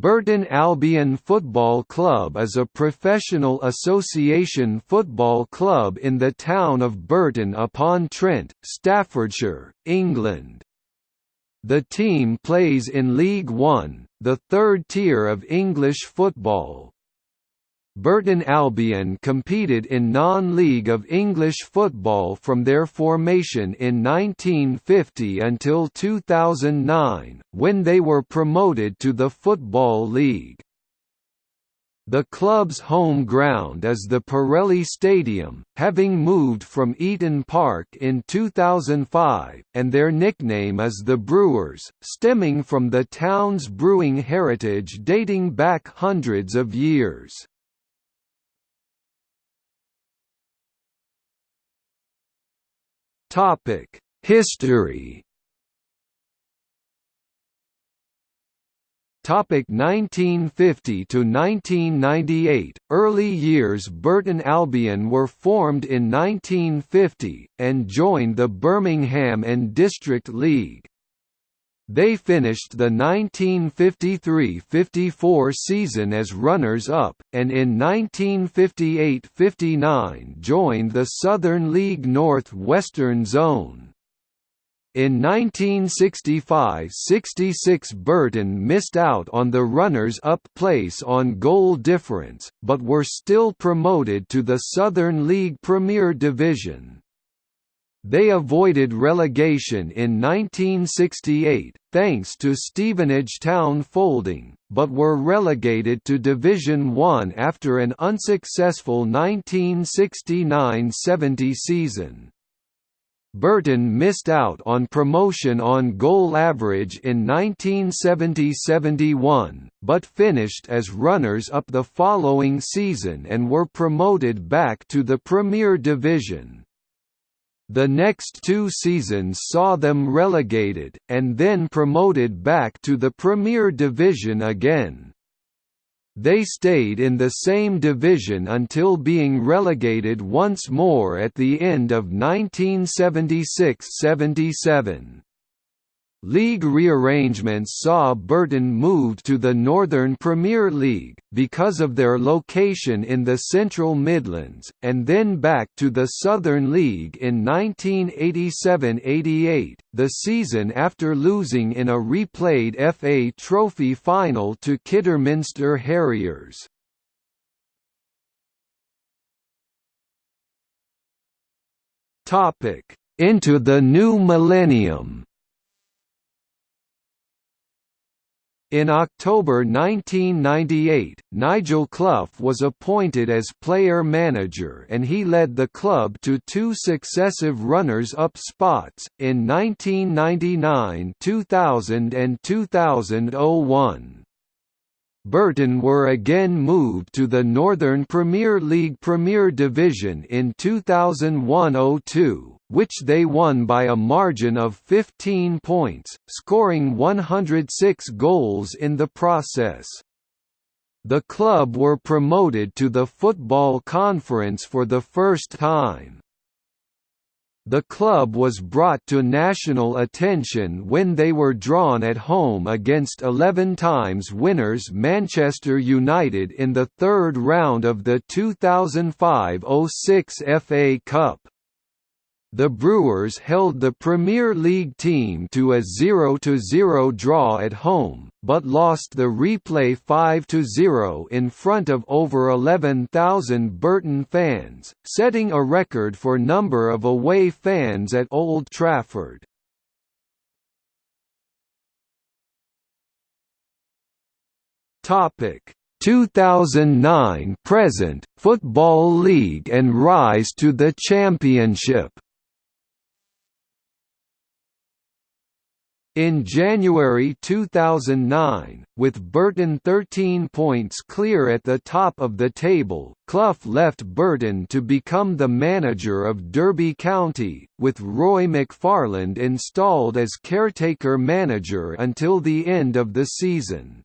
Burton Albion Football Club is a professional association football club in the town of Burton upon Trent, Staffordshire, England. The team plays in League One, the third tier of English football. Burton Albion competed in non-league of English football from their formation in 1950 until 2009, when they were promoted to the Football League. The club's home ground is the Pirelli Stadium, having moved from Eton Park in 2005, and their nickname is the Brewers, stemming from the town's brewing heritage dating back hundreds of years. Topic: History. Topic 1950 to 1998. Early years Burton Albion were formed in 1950 and joined the Birmingham and District League. They finished the 1953–54 season as runners-up, and in 1958–59 joined the Southern League North Western Zone. In 1965–66 Burton missed out on the runners-up place on goal difference, but were still promoted to the Southern League Premier Division. They avoided relegation in 1968, thanks to Stevenage Town folding, but were relegated to Division One after an unsuccessful 1969–70 season. Burton missed out on promotion on goal average in 1970–71, but finished as runners-up the following season and were promoted back to the Premier Division. The next two seasons saw them relegated, and then promoted back to the Premier Division again. They stayed in the same division until being relegated once more at the end of 1976–77. League rearrangements saw Burton moved to the Northern Premier League, because of their location in the Central Midlands, and then back to the Southern League in 1987–88, the season after losing in a replayed FA Trophy final to Kidderminster Harriers. Into the new millennium In October 1998, Nigel Clough was appointed as player-manager and he led the club to two successive runners-up spots, in 1999 2000 and 2001. Burton were again moved to the Northern Premier League Premier Division in 2001–02, which they won by a margin of 15 points, scoring 106 goals in the process. The club were promoted to the Football Conference for the first time. The club was brought to national attention when they were drawn at home against 11 times winners Manchester United in the third round of the 2005–06 FA Cup. The Brewers held the Premier League team to a 0–0 draw at home, but lost the replay 5–0 in front of over 11,000 Burton fans, setting a record for number of away fans at Old Trafford. Topic 2009 present Football League and rise to the Championship In January 2009, with Burton 13 points clear at the top of the table, Clough left Burton to become the manager of Derby County, with Roy McFarland installed as caretaker manager until the end of the season.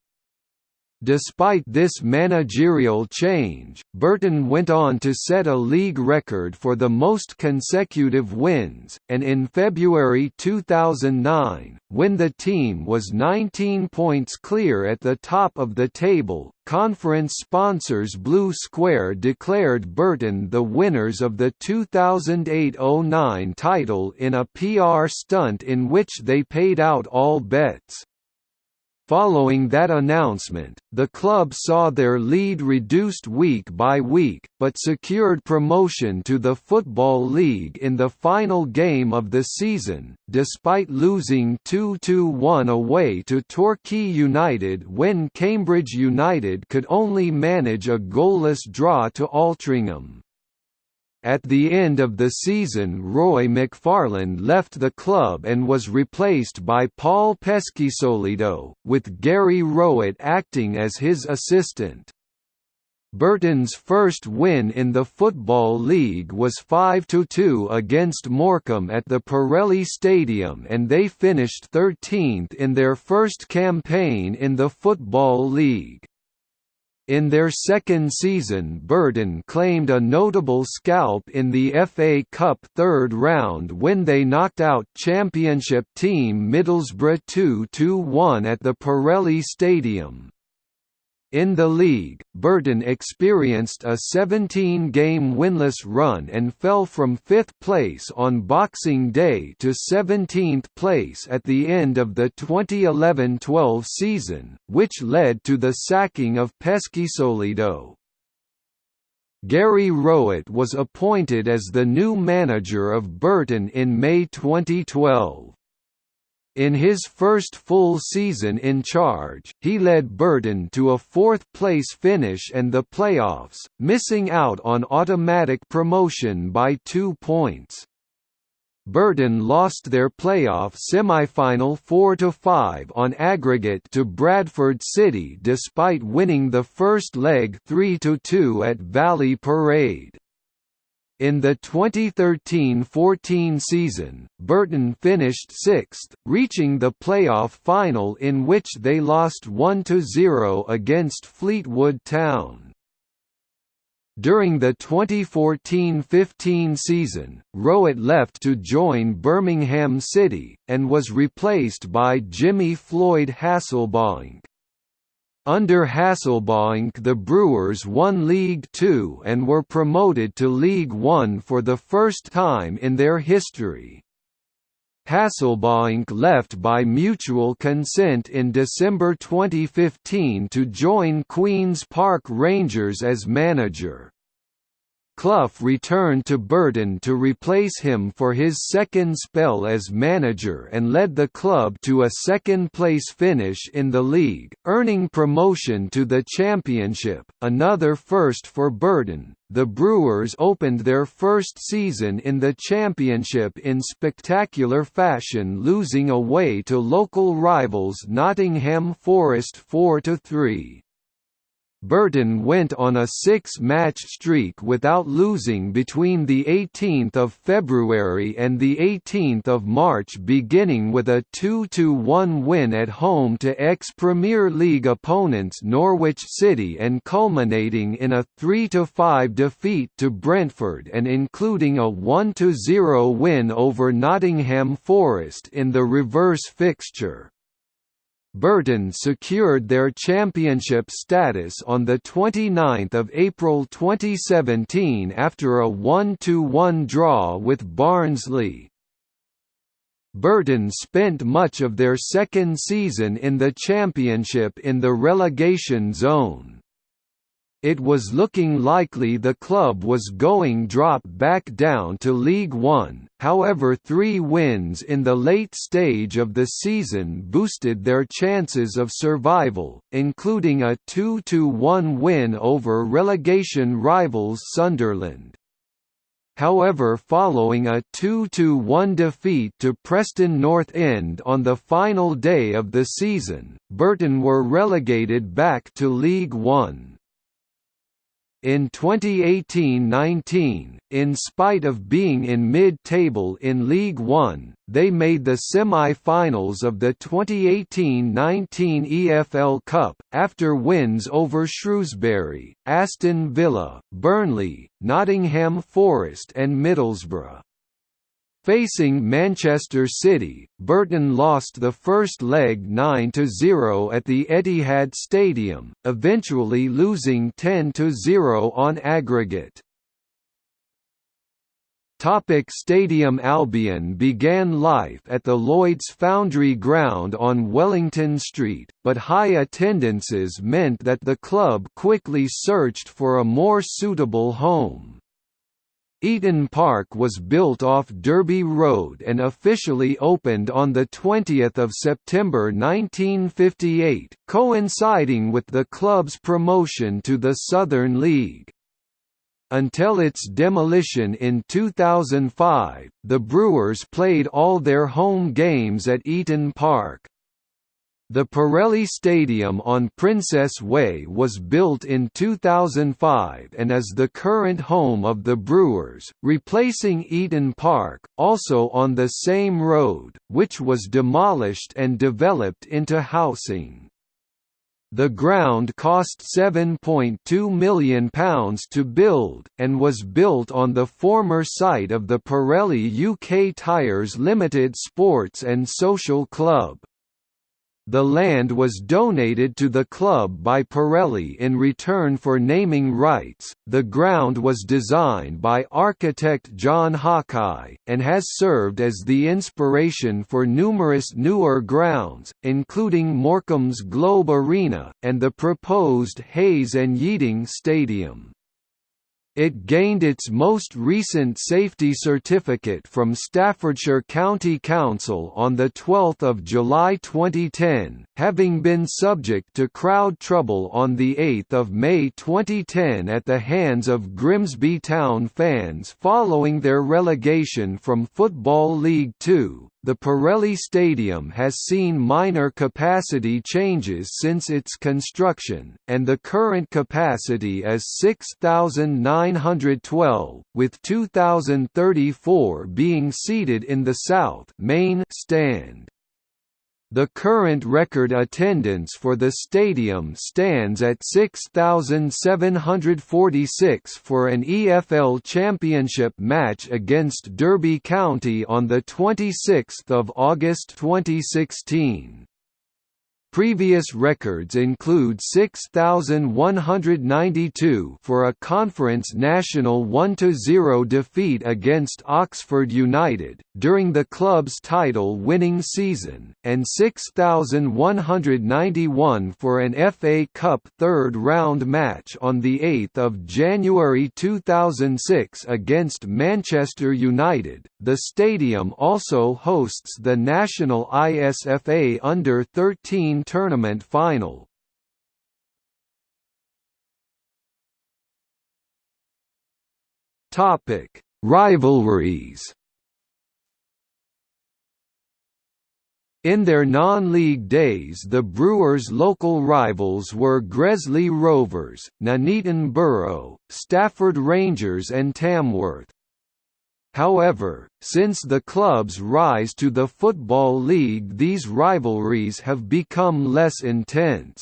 Despite this managerial change, Burton went on to set a league record for the most consecutive wins, and in February 2009, when the team was 19 points clear at the top of the table, conference sponsors Blue Square declared Burton the winners of the 2008–09 title in a PR stunt in which they paid out all bets. Following that announcement, the club saw their lead reduced week by week, but secured promotion to the Football League in the final game of the season, despite losing 2–1 away to Torquay United when Cambridge United could only manage a goalless draw to Altrincham. At the end of the season Roy McFarland left the club and was replaced by Paul Peschisolido, with Gary Rowett acting as his assistant. Burton's first win in the Football League was 5–2 against Morecambe at the Pirelli Stadium and they finished 13th in their first campaign in the Football League. In their second season Burton claimed a notable scalp in the FA Cup third round when they knocked out Championship team Middlesbrough 2–1 at the Pirelli Stadium. In the league, Burton experienced a 17-game winless run and fell from 5th place on Boxing Day to 17th place at the end of the 2011–12 season, which led to the sacking of Peschisolido. Gary Rowett was appointed as the new manager of Burton in May 2012. In his first full season in charge, he led Burton to a fourth-place finish and the playoffs, missing out on automatic promotion by two points. Burton lost their playoff semifinal 4–5 on aggregate to Bradford City despite winning the first leg 3–2 at Valley Parade. In the 2013–14 season, Burton finished sixth, reaching the playoff final in which they lost 1–0 against Fleetwood Town. During the 2014–15 season, Rowett left to join Birmingham City, and was replaced by Jimmy Floyd Hasselbaink. Under Hasselbaink the Brewers won League Two and were promoted to League One for the first time in their history. Hasselbaink left by mutual consent in December 2015 to join Queen's Park Rangers as manager. Clough returned to Burton to replace him for his second spell as manager and led the club to a second-place finish in the league, earning promotion to the championship, another first for Burton. The Brewers opened their first season in the championship in spectacular fashion losing away to local rivals Nottingham Forest 4–3. Burton went on a six-match streak without losing between 18 February and 18 March beginning with a 2–1 win at home to ex-Premier League opponents Norwich City and culminating in a 3–5 defeat to Brentford and including a 1–0 win over Nottingham Forest in the reverse fixture. Burton secured their championship status on 29 April 2017 after a 1–1 draw with Barnsley. Burton spent much of their second season in the championship in the relegation zone it was looking likely the club was going drop back down to League One, however three wins in the late stage of the season boosted their chances of survival, including a 2–1 win over relegation rivals Sunderland. However following a 2–1 defeat to Preston North End on the final day of the season, Burton were relegated back to League One. In 2018–19, in spite of being in mid-table in League One, they made the semi-finals of the 2018–19 EFL Cup, after wins over Shrewsbury, Aston Villa, Burnley, Nottingham Forest and Middlesbrough. Facing Manchester City, Burton lost the first leg 9–0 at the Etihad Stadium, eventually losing 10–0 on aggregate. Topic Stadium Albion began life at the Lloyd's Foundry Ground on Wellington Street, but high attendances meant that the club quickly searched for a more suitable home. Eton Park was built off Derby Road and officially opened on 20 September 1958, coinciding with the club's promotion to the Southern League. Until its demolition in 2005, the Brewers played all their home games at Eton Park. The Pirelli Stadium on Princess Way was built in 2005 and is the current home of the Brewers, replacing Eton Park, also on the same road, which was demolished and developed into housing. The ground cost £7.2 million to build, and was built on the former site of the Pirelli UK Tyres Limited Sports and Social Club. The land was donated to the club by Pirelli in return for naming rights. The ground was designed by architect John Hawkeye, and has served as the inspiration for numerous newer grounds, including Morecambe's Globe Arena, and the proposed Hayes and Yeading Stadium. It gained its most recent safety certificate from Staffordshire County Council on 12 July 2010, having been subject to crowd trouble on 8 May 2010 at the hands of Grimsby Town fans following their relegation from Football League Two. The Pirelli Stadium has seen minor capacity changes since its construction, and the current capacity is 6,912, with 2,034 being seated in the south main stand. The current record attendance for the stadium stands at 6,746 for an EFL Championship match against Derby County on 26 August 2016. Previous records include 6,192 for a Conference National 1–0 defeat against Oxford United, during the club's title-winning season, and 6,191 for an FA Cup third-round match on 8 January 2006 against Manchester United. The stadium also hosts the National ISFA Under-13 tournament final. Topic: Rivalries. In their non-league days the Brewers' local rivals were Gresley Rovers, Nuneaton Borough, Stafford Rangers and Tamworth. However, since the club's rise to the Football League these rivalries have become less intense.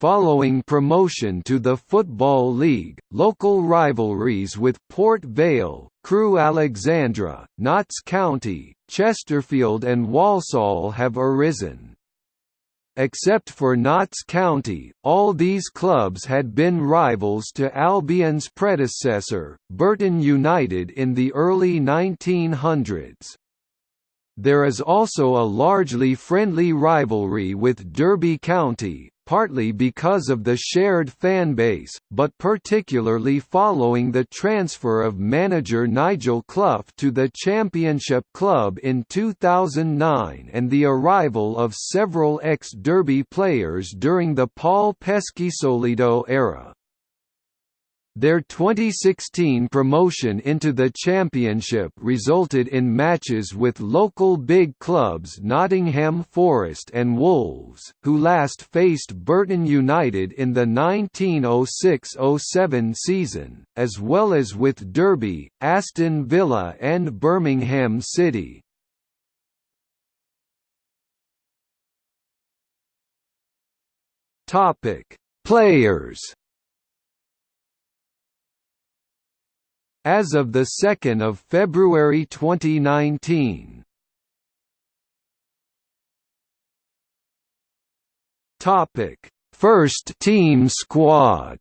Following promotion to the Football League, local rivalries with Port Vale, Crewe Alexandra, Notts County, Chesterfield and Walsall have arisen. Except for Notts County, all these clubs had been rivals to Albion's predecessor, Burton United in the early 1900s. There is also a largely friendly rivalry with Derby County, partly because of the shared fanbase, but particularly following the transfer of manager Nigel Clough to the Championship club in 2009 and the arrival of several ex-Derby players during the Paul Peschisolido era. Their 2016 promotion into the Championship resulted in matches with local big clubs Nottingham Forest and Wolves, who last faced Burton United in the 1906–07 season, as well as with Derby, Aston Villa and Birmingham City. Players as of 2 February 2019. Topic: First team squad.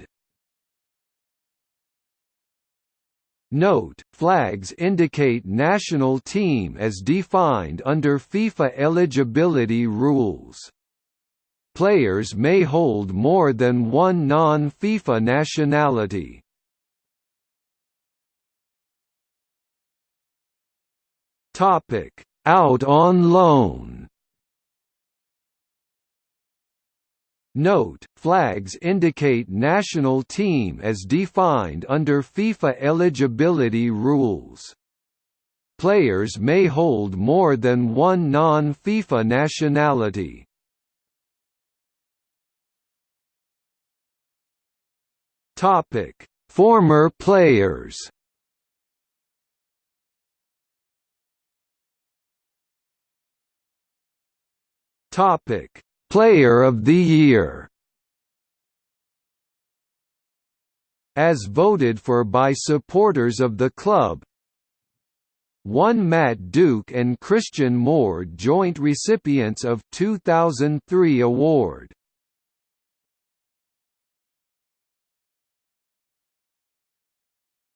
Note, flags indicate national team as defined under FIFA eligibility rules. Players may hold more than one non-FIFA nationality. Topic: Out on loan. Note, flags indicate national team as defined under FIFA eligibility rules. Players may hold more than one non-FIFA nationality. Topic: Former players Topic: Player of the Year. As voted for by supporters of the club. One Matt Duke and Christian Moore joint recipients of 2003 award.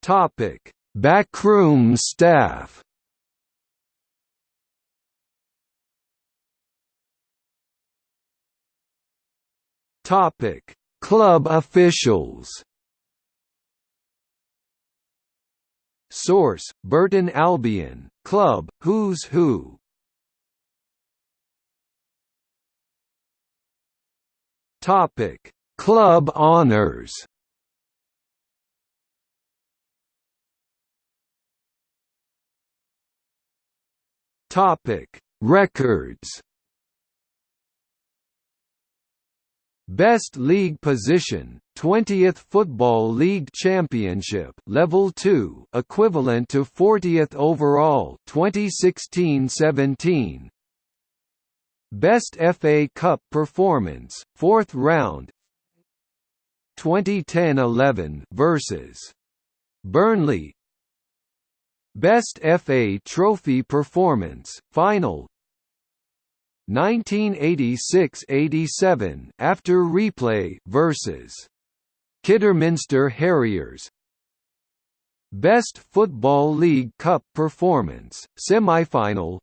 Topic: Backroom staff. Topic: Club officials. Source: Burton Albion, Club, Who's Who. Topic: Club honors. Topic: Records. Best League Position, 20th Football League Championship Level 2, equivalent to 40th overall, 2016-17. Best FA Cup performance, 4th round. 2010-11 versus Burnley. Best FA Trophy performance, final, 1986–87 after replay versus Kidderminster Harriers. Best Football League Cup performance semi-final.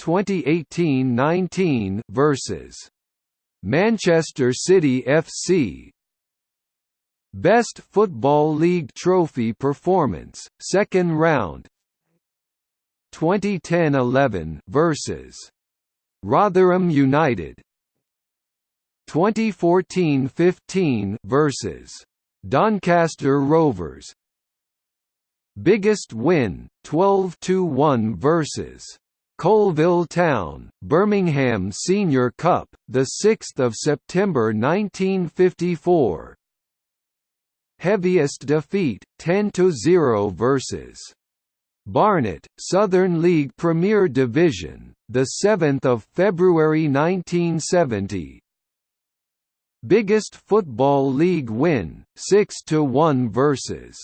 2018-19 versus Manchester City FC Best Football League Trophy performance second round. 2010-11 versus Rotherham United 2014-15 versus Doncaster Rovers Biggest win 12-1 versus Coalville Town, Birmingham Senior Cup, the 6th of September 1954. Heaviest defeat 10-0 versus Barnet, Southern League Premier Division, the 7th of February 1970. Biggest football league win, 6 to 1 versus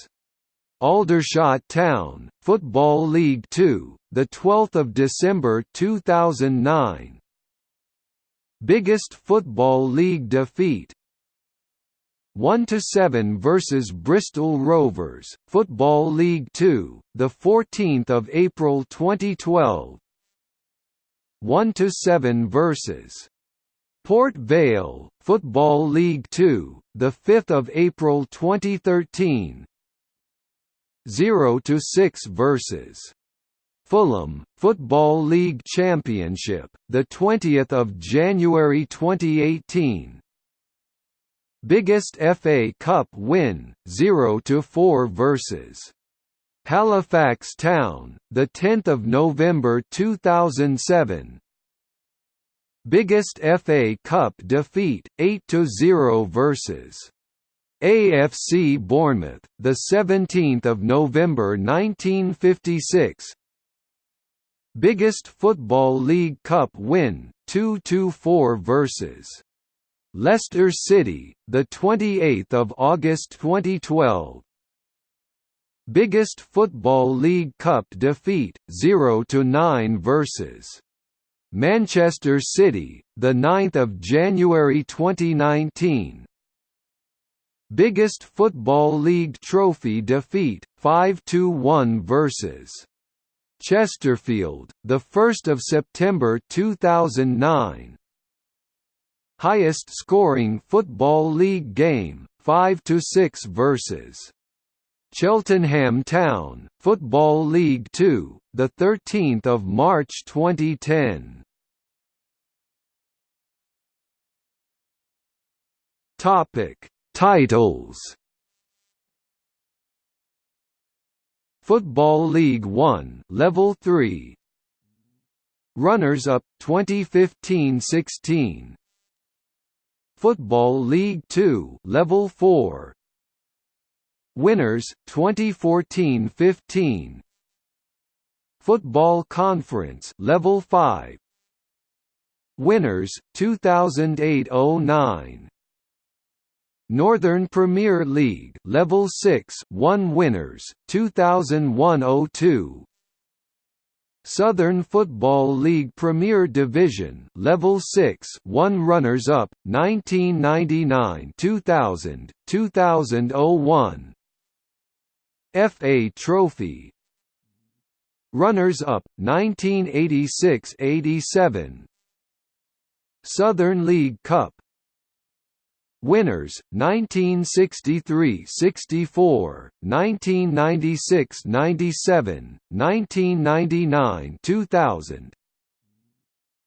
Aldershot Town, Football League 2, the 12th of December 2009. Biggest football league defeat, 1 to 7 versus Bristol Rovers, Football League 2, the 14th of April 2012. 1 to 7 versus Port Vale, Football League 2, the 5th of April 2013. 0 to 6 versus Fulham, Football League Championship, the 20th of January 2018. Biggest FA Cup win, 0–4 versus Halifax Town, the 10th of November 2007. Biggest FA Cup defeat, 8–0 versus AFC Bournemouth, the 17th of November 1956. Biggest Football League Cup win, 2–4 versus Leicester City, the 28th of August 2012. Biggest Football League Cup defeat, 0–9 versus Manchester City, the 9th of January 2019. Biggest Football League trophy defeat, 5–1 versus Chesterfield, the 1st of September 2009 highest scoring Football League game, Five to six versus Cheltenham Town, Football League 2, 13 March 2010. Topic Titles. Football League 1 Level 3 Runners up 2015-16 Football League 2 Level 4 Winners 2014-15 Football Conference Level 5 Winners 2008-09 Northern Premier League Level 6 1 Winners 2001-02 Southern Football League Premier Division Level 6 1 runners up 1999 2000 2001 FA Trophy. Runners up 1986 87 Southern League Cup Winners 1963-64, 1996-97, 1999-2000.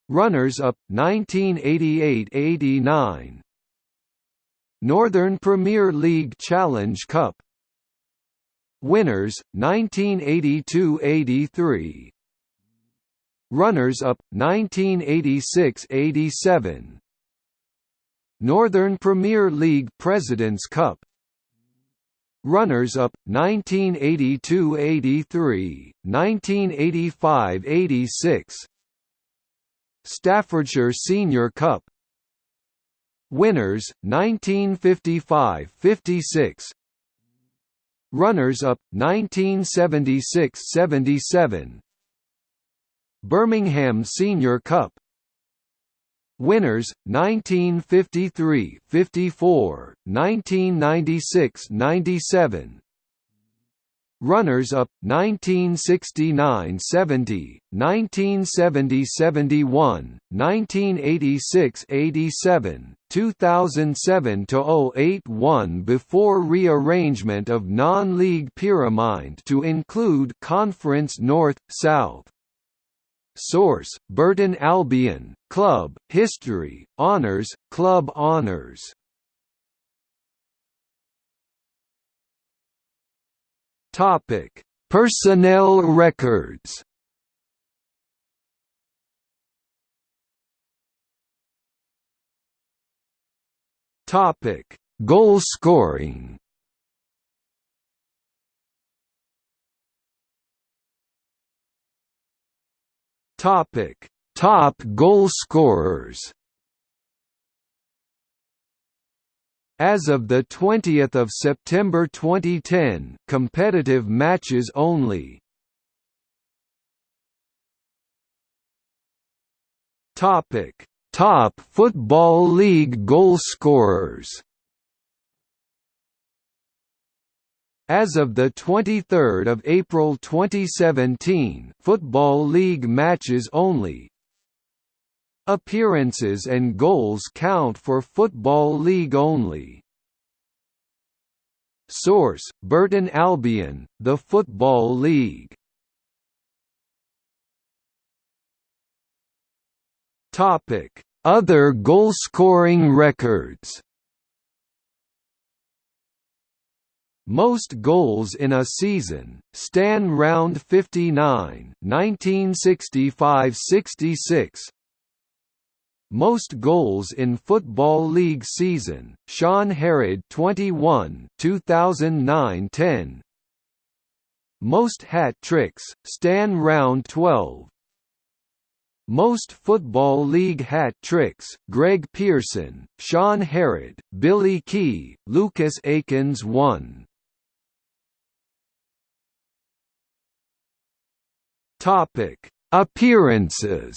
Runners-up 1988-89. Northern Premier League Challenge Cup. Winners 1982-83. Runners-up 1986-87. Northern Premier League Presidents Cup. Runners-up 1982–83, 1985–86 Staffordshire Senior Cup. Winners 1955–56 Runners-up 1976–77 Birmingham Senior Cup Winners 1953, 54, 1996, 97. Runners up 1969, 70, 1970, 71, 1986, 87, 2007 to 08 won before rearrangement of non-league pyramid to include Conference North South. Source: Burton Albion, Club, History, Honours, Club Honours. Topic: Personnel records. Topic: Goal scoring. Topic: Top goal scorers. As of the 20th of September 2010, competitive matches only. Topic: Top Football League goal As of 23 April 2017 Football League matches only. Appearances and goals count for Football League only. Source: Burton Albion, The Football League. Other goal-scoring records Most goals in a season, Stan Round 59 1965–66 Most goals in Football League season, Shaun Harrad 21 2009–10 Most hat-tricks, Stan Round 12 most Football League hat-tricks, Greg Pearson, Shaun Harrad, Billy Kee, Lucas Akins won. Topic: Appearances.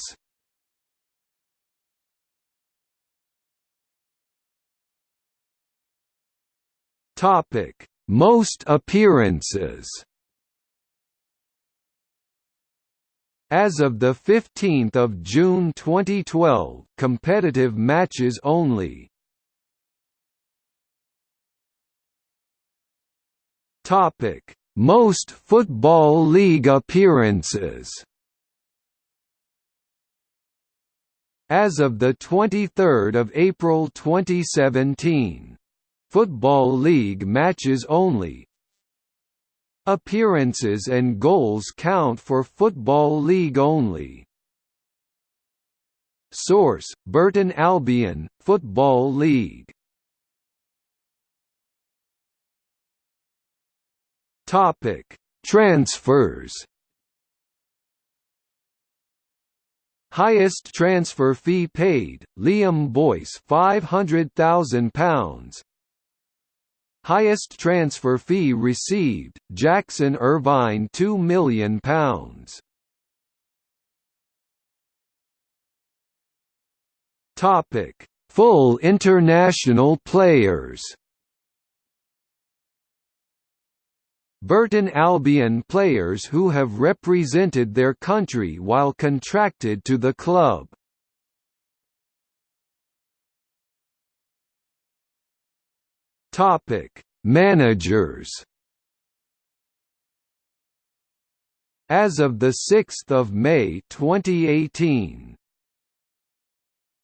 Topic: Most appearances. As of 15 June 2012 competitive matches only Most Football League appearances As of the 23 April 2017. Football League matches only Appearances and goals count for Football League only. Source: Burton Albion, Football League. Topic: Transfers. Highest transfer fee paid: Liam Boyce, five hundred thousand pounds. Highest transfer fee received, Jackson Irvine £2 million. Topic: Full international players. Burton Albion players who have represented their country while contracted to the club. Topic: Managers. As of the 6th of May 2018,